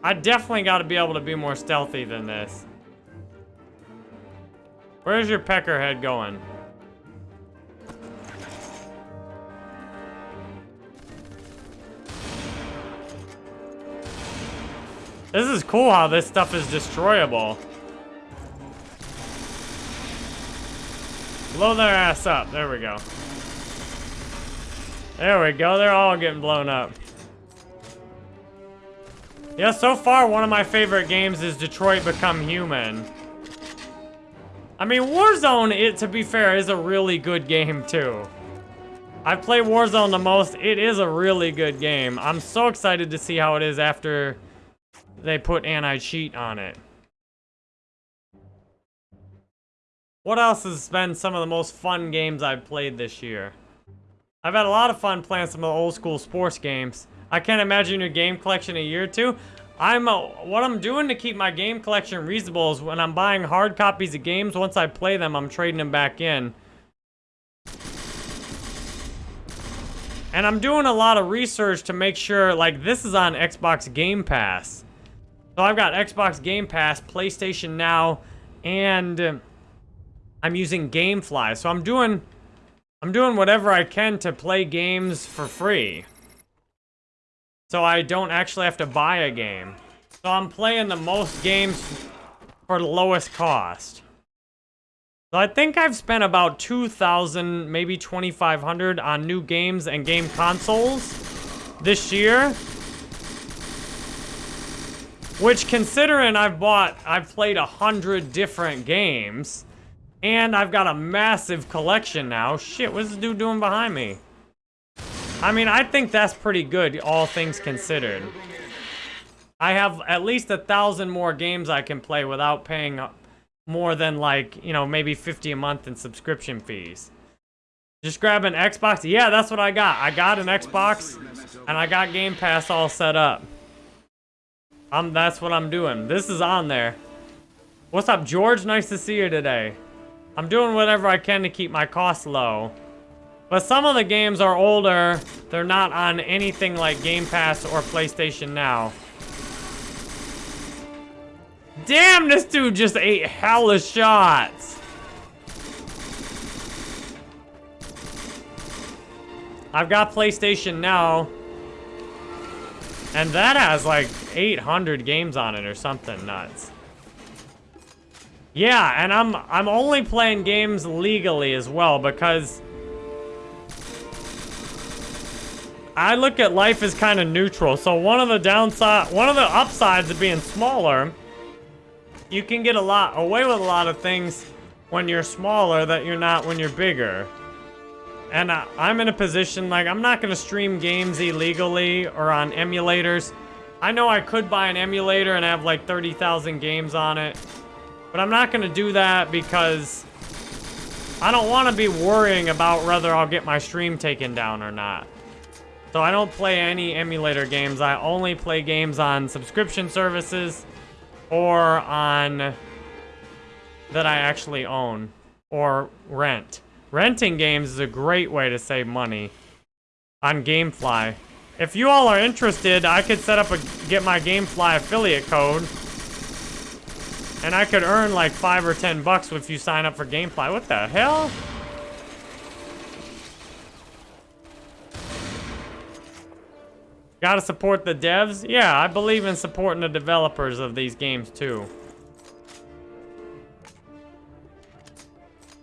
I definitely gotta be able to be more stealthy than this. Where's your peckerhead going? This is cool how this stuff is destroyable. Blow their ass up. There we go. There we go. They're all getting blown up. Yeah, so far, one of my favorite games is Detroit Become Human. I mean, Warzone, it, to be fair, is a really good game, too. I play Warzone the most. It is a really good game. I'm so excited to see how it is after they put anti-cheat on it. What else has been some of the most fun games I've played this year? I've had a lot of fun playing some of the old school sports games. I can't imagine your game collection a year or two. I'm uh, what I'm doing to keep my game collection reasonable is when I'm buying hard copies of games, once I play them, I'm trading them back in. And I'm doing a lot of research to make sure, like, this is on Xbox Game Pass. So I've got Xbox Game Pass, PlayStation Now, and I'm using GameFly. So I'm doing, I'm doing whatever I can to play games for free. So I don't actually have to buy a game. So I'm playing the most games for the lowest cost. So I think I've spent about 2,000, maybe 2,500 on new games and game consoles this year. Which, considering I've bought, I've played a hundred different games, and I've got a massive collection now. Shit, what's this dude doing behind me? I mean, I think that's pretty good, all things considered. I have at least a thousand more games I can play without paying more than like, you know, maybe 50 a month in subscription fees. Just grab an Xbox. Yeah, that's what I got. I got an Xbox and I got Game Pass all set up. I'm, that's what I'm doing. This is on there. What's up, George? Nice to see you today. I'm doing whatever I can to keep my costs low. But some of the games are older. They're not on anything like Game Pass or PlayStation Now. Damn, this dude just ate hella shots. I've got PlayStation Now. And that has like 800 games on it or something nuts. Yeah, and I'm I'm only playing games legally as well because I look at life as kind of neutral. So one of the downside, one of the upsides of being smaller you can get a lot away with a lot of things when you're smaller that you're not when you're bigger. And I, I'm in a position, like, I'm not going to stream games illegally or on emulators. I know I could buy an emulator and have, like, 30,000 games on it. But I'm not going to do that because I don't want to be worrying about whether I'll get my stream taken down or not. So I don't play any emulator games. I only play games on subscription services or on that I actually own or rent. Renting games is a great way to save money on Gamefly. If you all are interested, I could set up a get my Gamefly affiliate code and I could earn like 5 or 10 bucks if you sign up for Gamefly. What the hell? Gotta support the devs? Yeah, I believe in supporting the developers of these games too.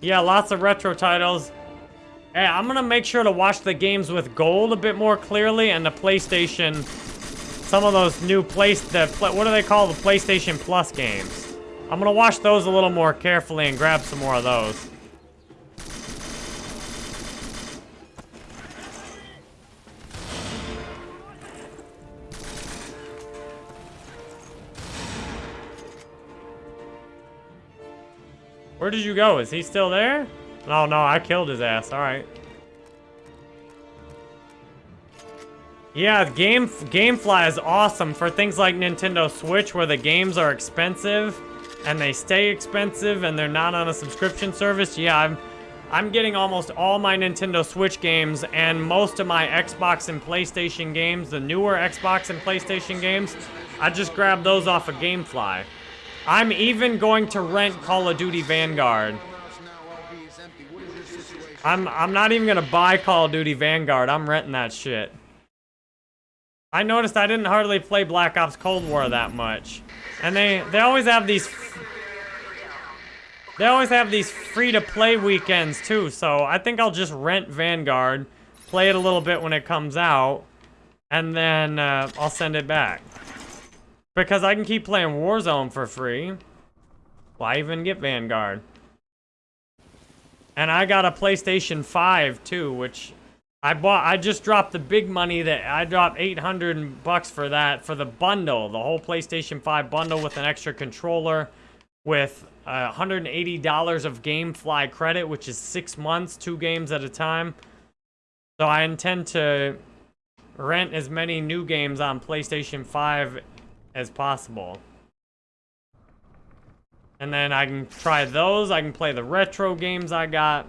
Yeah, lots of retro titles. Hey, I'm gonna make sure to watch the games with gold a bit more clearly and the PlayStation, some of those new place, the, what do they call the PlayStation Plus games? I'm gonna wash those a little more carefully and grab some more of those. Where did you go? Is he still there? Oh, no, I killed his ass. All right. Yeah, Game GameFly is awesome for things like Nintendo Switch where the games are expensive and they stay expensive and they're not on a subscription service. Yeah, I'm I'm getting almost all my Nintendo Switch games and most of my Xbox and PlayStation games, the newer Xbox and PlayStation games, I just grabbed those off of GameFly. I'm even going to rent Call of Duty Vanguard. I'm I'm not even gonna buy Call of Duty Vanguard. I'm renting that shit. I noticed I didn't hardly play Black Ops Cold War that much. And they they always have these They always have these free-to-play weekends too, so I think I'll just rent Vanguard, play it a little bit when it comes out, and then uh, I'll send it back. Because I can keep playing Warzone for free. Why even get Vanguard? And I got a PlayStation 5 too, which I bought. I just dropped the big money that I dropped 800 bucks for that for the bundle, the whole PlayStation 5 bundle with an extra controller, with uh, $180 of GameFly credit, which is six months, two games at a time. So I intend to rent as many new games on PlayStation 5 as possible. And then I can try those. I can play the retro games I got.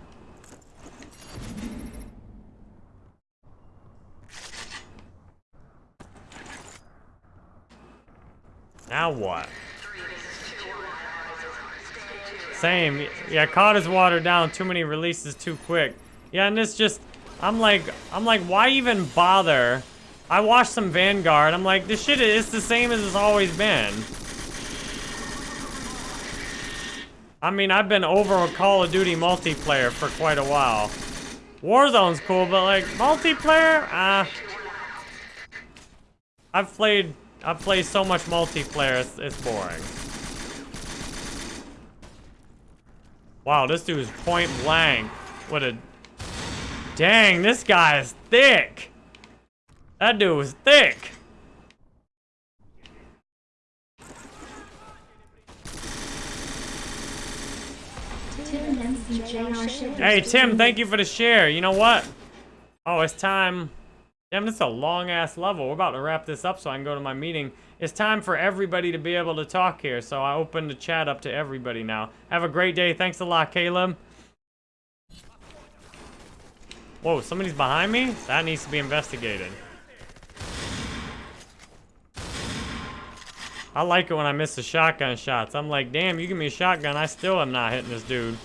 Now what? Same. Yeah, COD is watered down. Too many releases too quick. Yeah, and it's just... I'm like... I'm like, why even bother I watched some Vanguard. I'm like, this shit is the same as it's always been. I mean, I've been over a Call of Duty multiplayer for quite a while. Warzone's cool, but like, multiplayer? Ah. I've played, I've played so much multiplayer, it's, it's boring. Wow, this dude's point blank. What a... Dang, this guy is thick. That dude was thick. Tim MCJR shared. Hey, Tim, thank you for the share. You know what? Oh, it's time. Damn, this is a long-ass level. We're about to wrap this up so I can go to my meeting. It's time for everybody to be able to talk here, so I open the chat up to everybody now. Have a great day. Thanks a lot, Caleb. Whoa, somebody's behind me? That needs to be investigated. I like it when I miss the shotgun shots. I'm like, damn, you give me a shotgun, I still am not hitting this dude.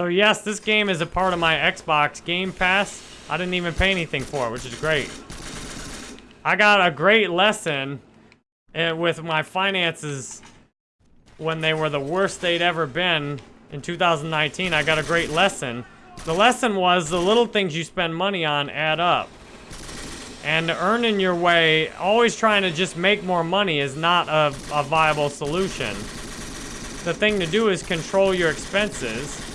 So yes, this game is a part of my Xbox Game Pass. I didn't even pay anything for it, which is great. I got a great lesson uh, with my finances when they were the worst they'd ever been in 2019. I got a great lesson. The lesson was the little things you spend money on add up. And earning your way, always trying to just make more money is not a, a viable solution. The thing to do is control your expenses.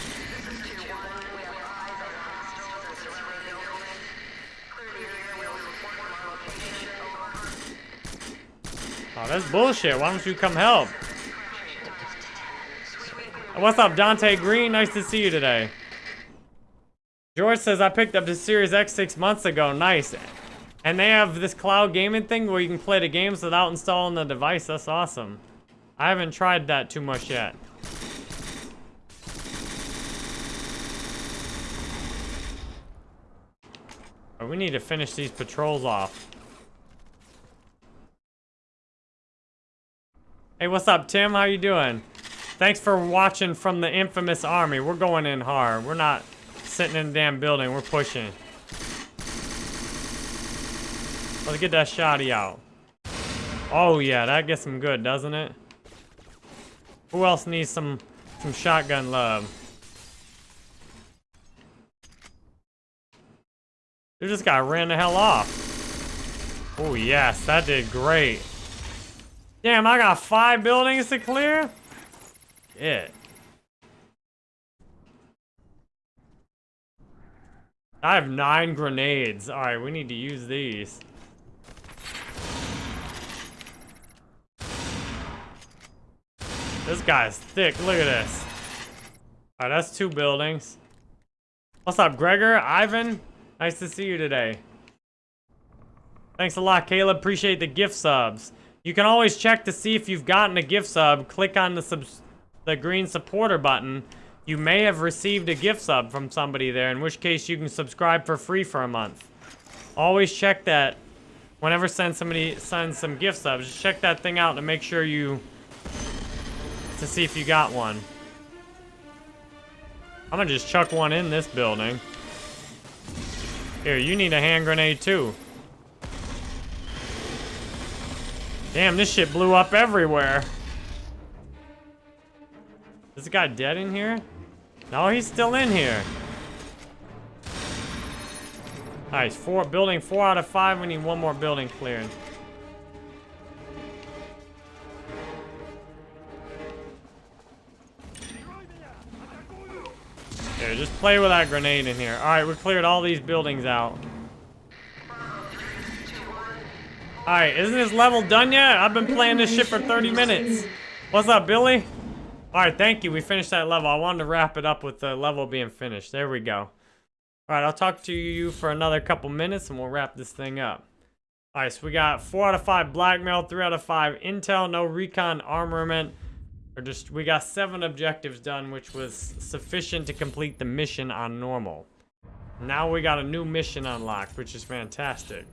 Oh, that's bullshit. Why don't you come help? What's up, Dante Green? Nice to see you today. George says, I picked up the Series X six months ago. Nice. And they have this cloud gaming thing where you can play the games without installing the device. That's awesome. I haven't tried that too much yet. But we need to finish these patrols off. Hey, what's up, Tim? How you doing? Thanks for watching from the infamous army. We're going in hard. We're not sitting in the damn building. We're pushing. Let's get that shotty out. Oh, yeah. That gets him good, doesn't it? Who else needs some, some shotgun love? Dude just got ran the hell off. Oh, yes. That did great. Damn, I got five buildings to clear? Shit. I have nine grenades. Alright, we need to use these. This guy's thick. Look at this. Alright, that's two buildings. What's up, Gregor? Ivan? Nice to see you today. Thanks a lot, Caleb. Appreciate the gift subs. You can always check to see if you've gotten a gift sub. Click on the subs the green supporter button. You may have received a gift sub from somebody there, in which case you can subscribe for free for a month. Always check that. Whenever send somebody sends some gift subs, just check that thing out to make sure you to see if you got one. I'm gonna just chuck one in this building. Here, you need a hand grenade too. Damn, this shit blew up everywhere. Is the guy dead in here? No, he's still in here. Nice, four building four out of five. We need one more building cleared. Here, just play with that grenade in here. Alright, we cleared all these buildings out. Alright, isn't this level done yet? I've been playing this shit for 30 minutes. What's up, Billy? Alright, thank you. We finished that level. I wanted to wrap it up with the level being finished. There we go. Alright, I'll talk to you for another couple minutes and we'll wrap this thing up. Alright, so we got 4 out of 5 blackmail, 3 out of 5 intel, no recon armament. Or just we got seven objectives done, which was sufficient to complete the mission on normal. Now we got a new mission unlocked, which is fantastic.